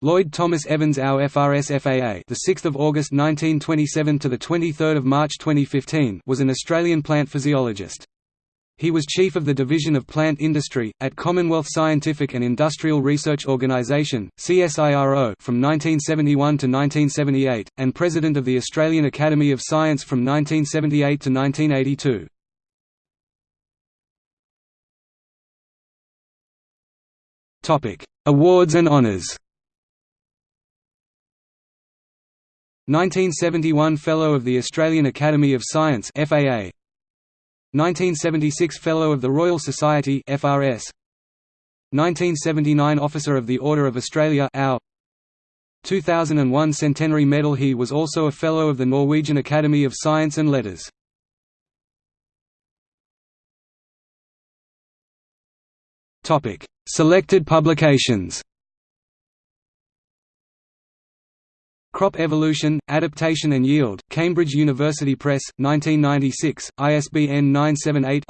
Lloyd Thomas Evans Our FRS FAA the 6th of August 1927 to the 23rd of March 2015 was an Australian plant physiologist. He was chief of the Division of Plant Industry, at Commonwealth Scientific and Industrial Research Organisation CSIRO from 1971 to 1978, and president of the Australian Academy of Science from 1978 to 1982. Topic: Awards and honours 1971 Fellow of the Australian Academy of Science FAA 1976 Fellow of the Royal Society FRS 1979 Officer of the Order of Australia AU 2001 Centenary Medal He was also a Fellow of the Norwegian Academy of Science and Letters. Selected publications Crop Evolution, Adaptation and Yield, Cambridge University Press, 1996, ISBN 978